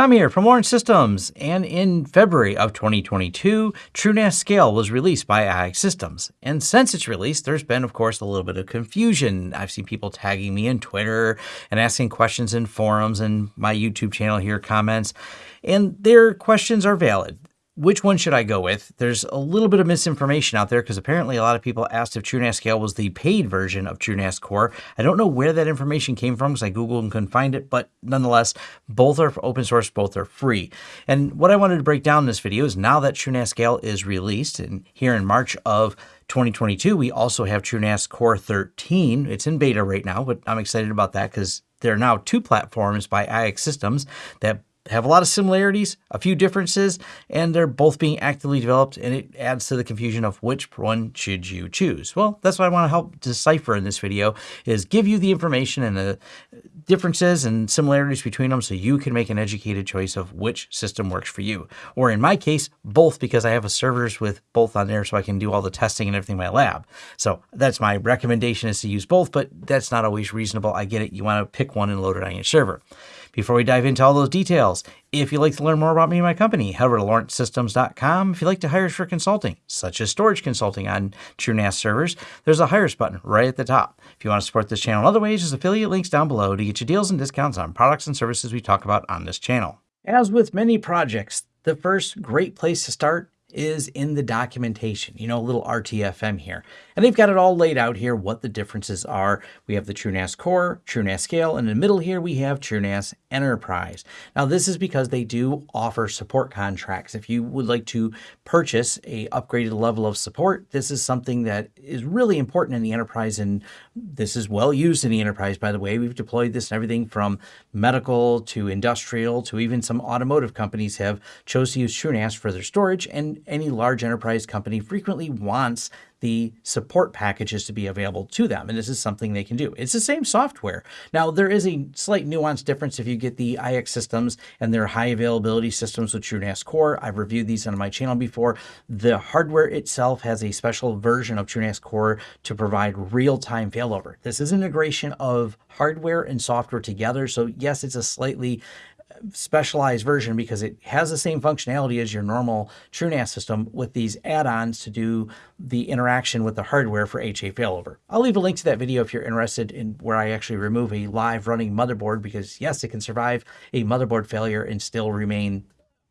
Tom here from Lawrence Systems, and in February of 2022, TrueNAS Scale was released by iXsystems. And since its release, there's been, of course, a little bit of confusion. I've seen people tagging me in Twitter and asking questions in forums and my YouTube channel here comments, and their questions are valid which one should I go with? There's a little bit of misinformation out there because apparently a lot of people asked if TrueNAS Scale was the paid version of TrueNAS Core. I don't know where that information came from because I Googled and couldn't find it, but nonetheless, both are open source, both are free. And what I wanted to break down in this video is now that TrueNAS Scale is released, and here in March of 2022, we also have TrueNAS Core 13. It's in beta right now, but I'm excited about that because there are now two platforms by iXsystems that have a lot of similarities, a few differences, and they're both being actively developed, and it adds to the confusion of which one should you choose. Well, that's what I want to help decipher in this video, is give you the information and the differences and similarities between them so you can make an educated choice of which system works for you. Or in my case, both because I have a servers with both on there so I can do all the testing and everything in my lab. So that's my recommendation is to use both, but that's not always reasonable. I get it. You want to pick one and load it on your server. Before we dive into all those details, if you'd like to learn more about me and my company, head over to lawrencesystems.com. If you'd like to hire us for consulting, such as storage consulting on TrueNAS servers, there's a Hire Us button right at the top. If you want to support this channel in other ways, there's affiliate links down below to get you deals and discounts on products and services we talk about on this channel. As with many projects, the first great place to start is in the documentation, you know, a little RTFM here. And they've got it all laid out here, what the differences are. We have the TrueNAS Core, TrueNAS Scale, and in the middle here we have TrueNAS Enterprise. Now this is because they do offer support contracts. If you would like to purchase a upgraded level of support, this is something that is really important in the enterprise and this is well used in the enterprise, by the way. We've deployed this in everything from medical to industrial to even some automotive companies have chose to use TrueNAS for their storage and any large enterprise company frequently wants the support packages to be available to them. And this is something they can do. It's the same software. Now, there is a slight nuance difference if you get the iXsystems and their high availability systems with TrueNAS Core. I've reviewed these on my channel before. The hardware itself has a special version of TrueNAS Core to provide real-time failover. This is integration of hardware and software together. So yes, it's a slightly specialized version because it has the same functionality as your normal TrueNAS system with these add-ons to do the interaction with the hardware for HA failover. I'll leave a link to that video if you're interested in where I actually remove a live running motherboard because yes, it can survive a motherboard failure and still remain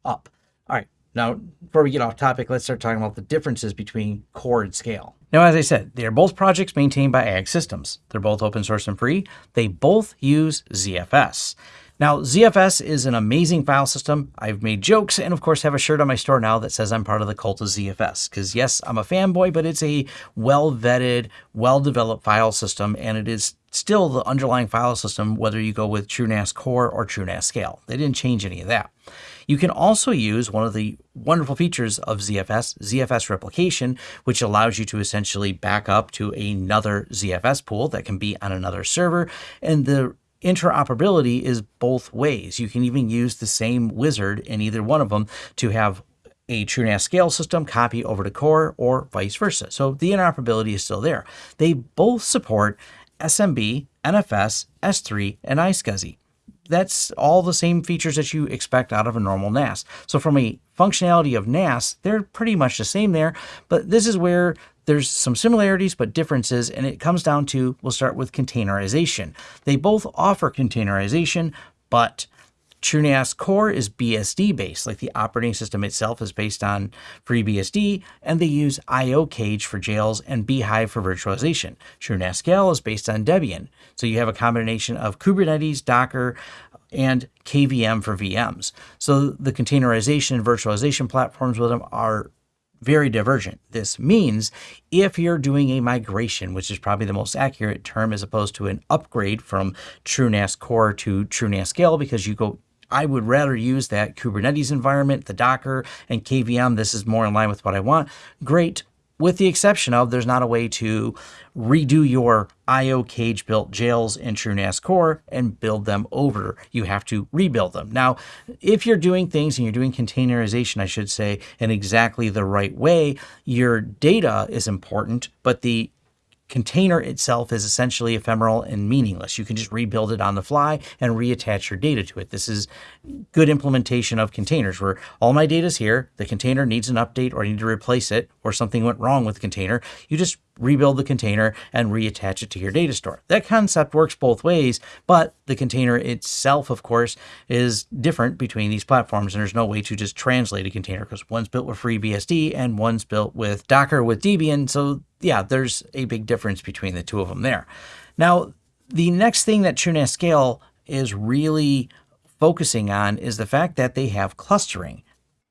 up. All right, now before we get off topic, let's start talking about the differences between core and scale. Now, as I said, they are both projects maintained by iXsystems. They're both open source and free. They both use ZFS. Now, ZFS is an amazing file system. I've made jokes and, of course, have a shirt on my store now that says I'm part of the cult of ZFS. Because, yes, I'm a fanboy, but it's a well vetted, well developed file system, and it is still the underlying file system, whether you go with TrueNAS Core or TrueNAS Scale. They didn't change any of that. You can also use one of the wonderful features of ZFS, ZFS replication, which allows you to essentially back up to another ZFS pool that can be on another server. And the interoperability is both ways. You can even use the same wizard in either one of them to have a TrueNAS scale system copy over to Core or vice versa. So the interoperability is still there. They both support SMB, NFS, S3, and iSCSI. That's all the same features that you expect out of a normal NAS. So from a functionality of NAS, they're pretty much the same there, but this is where there's some similarities but differences, and it comes down to, we'll start with containerization. They both offer containerization, but TrueNAS Core is BSD based, like the operating system itself is based on FreeBSD, and they use IOCage for jails and bhyve for virtualization. TrueNAS Scale is based on Debian, so you have a combination of Kubernetes, Docker, and KVM for VMs. So the containerization and virtualization platforms with them are very divergent. This means if you're doing a migration, which is probably the most accurate term as opposed to an upgrade from TrueNAS Core to TrueNAS Scale, because you go I would rather use that Kubernetes environment, the Docker, and KVM. This is more in line with what I want. Great with the exception of there's not a way to redo your IOCage built jails in TrueNAS Core and build them over. You have to rebuild them. Now, if you're doing things and you're doing containerization, I should say, in exactly the right way, your data is important, but the container itself is essentially ephemeral and meaningless. You can just rebuild it on the fly and reattach your data to it. This is good implementation of containers where all my data is here. The container needs an update or I need to replace it or something went wrong with the container. You just rebuild the container and reattach it to your data store. That concept works both ways, but the container itself, of course, is different between these platforms. And there's no way to just translate a container because one's built with FreeBSD and one's built with Docker with Debian. So yeah, there's a big difference between the two of them there. Now, the next thing that TrueNAS Scale is really focusing on is the fact that they have clustering.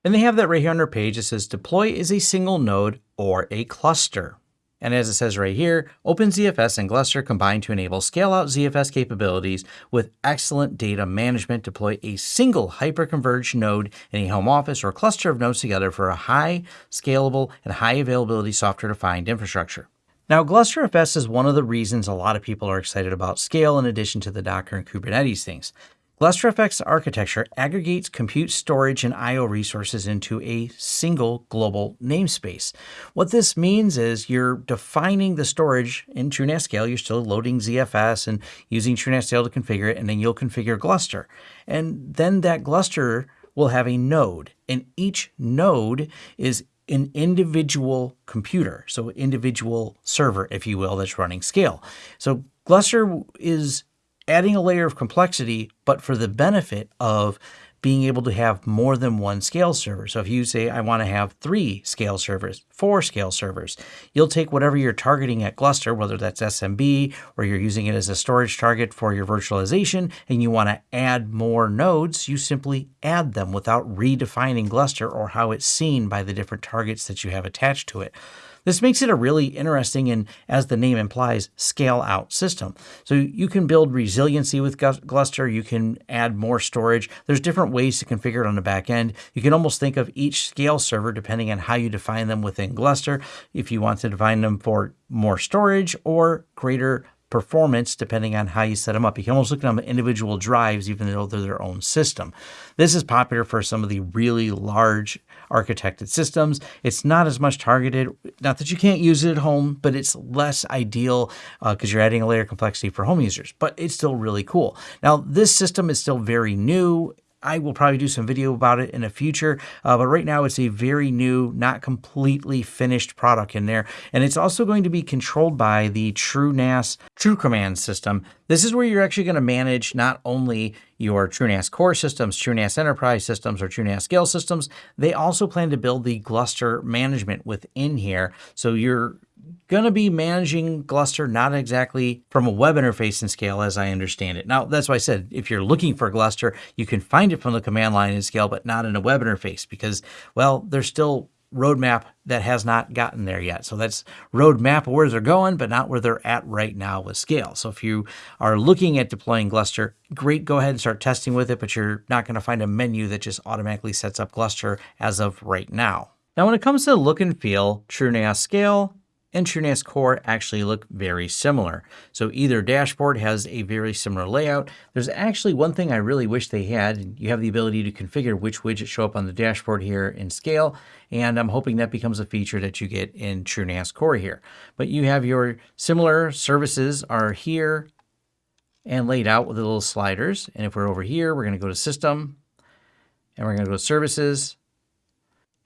And they have that right here on their page. It says deploy is a single node or a cluster. And as it says right here, OpenZFS and Gluster combine to enable scale-out ZFS capabilities with excellent data management. Deploy a single hyperconverged node in a home office or cluster of nodes together for a high scalable and high availability software-defined infrastructure. Now, GlusterFS is one of the reasons a lot of people are excited about scale in addition to the Docker and Kubernetes things. GlusterFS architecture aggregates compute storage and I.O. resources into a single global namespace. What this means is you're defining the storage in TrueNAS Scale. You're still loading ZFS and using TrueNAS Scale to configure it, and then you'll configure Gluster. And then that Gluster will have a node, and each node is an individual computer, so individual server, if you will, that's running Scale. So Gluster is adding a layer of complexity, but for the benefit of being able to have more than one scale server. So if you say, I want to have three scale servers, four scale servers, you'll take whatever you're targeting at Gluster, whether that's SMB or you're using it as a storage target for your virtualization, and you want to add more nodes, you simply add them without redefining Gluster or how it's seen by the different targets that you have attached to it. This makes it a really interesting and, as the name implies, scale out system. So you can build resiliency with Gluster. You can add more storage. There's different ways to configure it on the back end. You can almost think of each scale server depending on how you define them within Gluster. If you want to define them for more storage or greater performance depending on how you set them up. You can almost look at them individual drives, even though they're their own system. This is popular for some of the really large architected systems. It's not as much targeted, not that you can't use it at home, but it's less ideal because uh, you're adding a layer of complexity for home users, but it's still really cool. Now, this system is still very new. I will probably do some video about it in the future, uh, but right now it's a very new, not completely finished product in there. And it's also going to be controlled by the TrueNAS TrueCommand system. This is where you're actually going to manage not only your TrueNAS core systems, TrueNAS enterprise systems, or TrueNAS scale systems, they also plan to build the Gluster management within here. So you're going to be managing Gluster not exactly from a web interface in Scale as I understand it. Now, that's why I said if you're looking for Gluster, you can find it from the command line in Scale, but not in a web interface because, well, there's still roadmap that has not gotten there yet. So that's roadmap where they're going, but not where they're at right now with scale. So if you are looking at deploying Gluster, great, go ahead and start testing with it, but you're not going to find a menu that just automatically sets up Gluster as of right now. Now, when it comes to look and feel, TrueNAS Scale and TrueNAS Core actually look very similar. So either dashboard has a very similar layout. There's actually one thing I really wish they had. You have the ability to configure which widgets show up on the dashboard here in Scale, and I'm hoping that becomes a feature that you get in TrueNAS Core here. But you have your similar services are here and laid out with the little sliders. And if we're over here, we're going to go to System, and we're going to go to Services,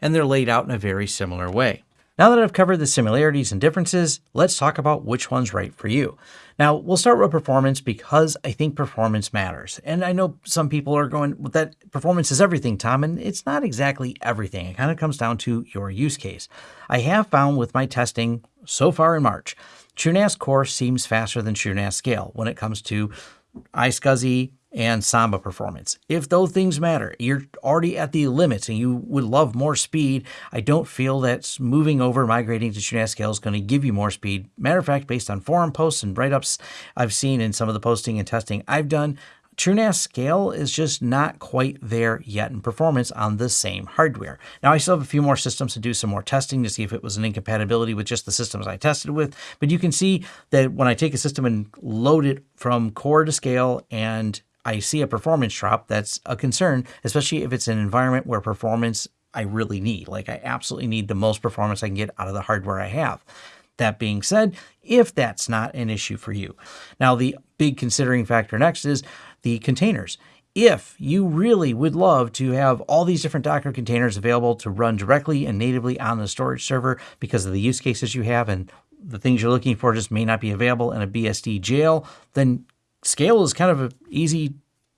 and they're laid out in a very similar way. Now that I've covered the similarities and differences, let's talk about which one's right for you. Now, we'll start with performance because I think performance matters. And I know some people are going, well, that performance is everything, Tom, and it's not exactly everything. It kind of comes down to your use case. I have found with my testing so far in March, TrueNAS Core seems faster than TrueNAS Scale when it comes to iSCSI, and Samba performance. If those things matter, you're already at the limits and you would love more speed, I don't feel that moving over, migrating to TrueNAS Scale is going to give you more speed. Matter of fact, based on forum posts and write-ups I've seen in some of the posting and testing I've done, TrueNAS Scale is just not quite there yet in performance on the same hardware. Now, I still have a few more systems to do some more testing to see if it was an incompatibility with just the systems I tested with, but you can see that when I take a system and load it from core to scale and I see a performance drop, that's a concern, especially if it's an environment where performance I really need. Like I absolutely need the most performance I can get out of the hardware I have. That being said, if that's not an issue for you. Now, the big considering factor next is the containers. If you really would love to have all these different Docker containers available to run directly and natively on the storage server because of the use cases you have and the things you're looking for just may not be available in a BSD jail, then Scale is kind of an easy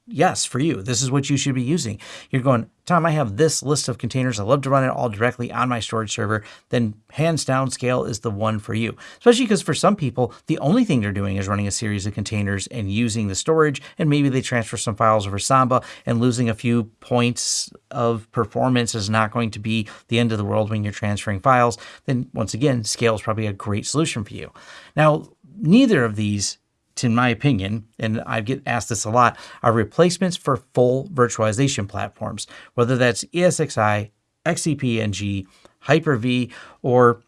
yes for you. This is what you should be using. You're going, Tom, I have this list of containers. I love to run it all directly on my storage server. Then hands down, Scale is the one for you. Especially because for some people, the only thing they're doing is running a series of containers and using the storage. And maybe they transfer some files over Samba and losing a few points of performance is not going to be the end of the world when you're transferring files. Then once again, Scale is probably a great solution for you. Now, neither of these in my opinion, and I get asked this a lot, are replacements for full virtualization platforms, whether that's ESXi, XCP-ng, Hyper-V, or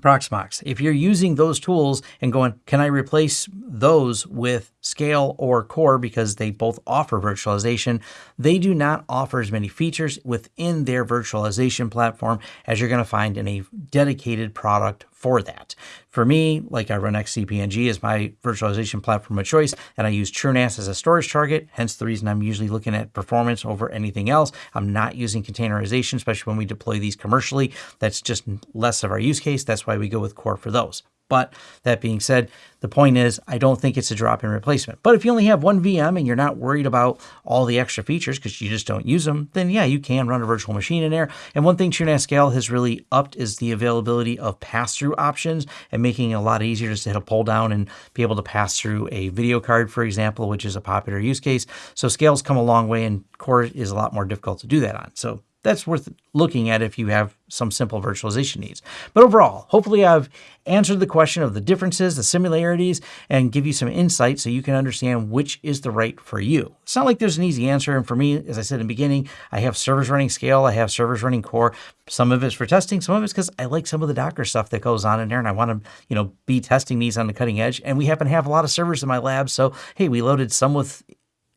Proxmox. If you're using those tools and going, can I replace those with Scale or Core because they both offer virtualization, they do not offer as many features within their virtualization platform as you're going to find in a dedicated product for that. For me, like I run XCP-ng as my virtualization platform of choice, and I use TrueNAS as a storage target, hence the reason I'm usually looking at performance over anything else. I'm not using containerization, especially when we deploy these commercially. That's just less of our use case. That's why we go with Core for those. But that being said, the point is, I don't think it's a drop in replacement. But if you only have one VM and you're not worried about all the extra features because you just don't use them, then yeah, you can run a virtual machine in there. And one thing TrueNAS Scale has really upped is the availability of pass-through options and making it a lot easier just to hit a pull down and be able to pass through a video card, for example, which is a popular use case. So Scale's come a long way and Core is a lot more difficult to do that on. So that's worth looking at if you have some simple virtualization needs. But overall, hopefully I've answered the question of the differences, the similarities, and give you some insight so you can understand which is the right for you. It's not like there's an easy answer. And for me, as I said in the beginning, I have servers running Scale, I have servers running Core. Some of it's for testing, some of it's because I like some of the Docker stuff that goes on in there and I want to, you know, be testing these on the cutting edge. And we happen to have a lot of servers in my lab. So, hey, we loaded some with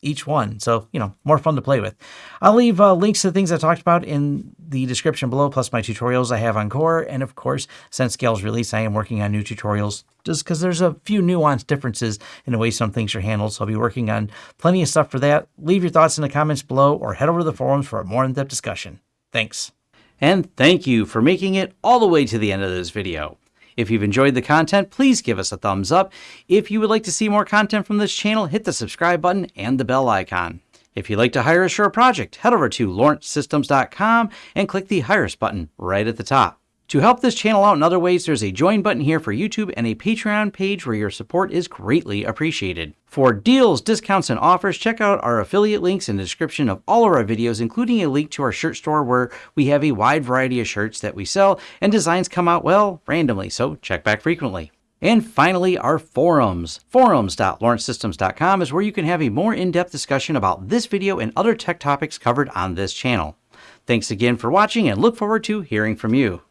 each one. So, you know, more fun to play with. I'll leave uh, links to the things I talked about in the description below, plus my tutorials I have on Core. And of course, since Scale's release, I am working on new tutorials just because there's a few nuanced differences in the way some things are handled. So I'll be working on plenty of stuff for that. Leave your thoughts in the comments below or head over to the forums for a more in-depth discussion. Thanks. And thank you for making it all the way to the end of this video. If you've enjoyed the content, please give us a thumbs up. If you would like to see more content from this channel, hit the subscribe button and the bell icon. If you'd like to hire a project, head over to lawrencesystems.com and click the Hire Us button right at the top. To help this channel out in other ways, there's a join button here for YouTube and a Patreon page where your support is greatly appreciated. For deals, discounts, and offers, check out our affiliate links in the description of all of our videos, including a link to our shirt store where we have a wide variety of shirts that we sell and designs come out, well, randomly, so check back frequently. And finally, our forums. Forums.lawrencesystems.com is where you can have a more in-depth discussion about this video and other tech topics covered on this channel. Thanks again for watching and look forward to hearing from you.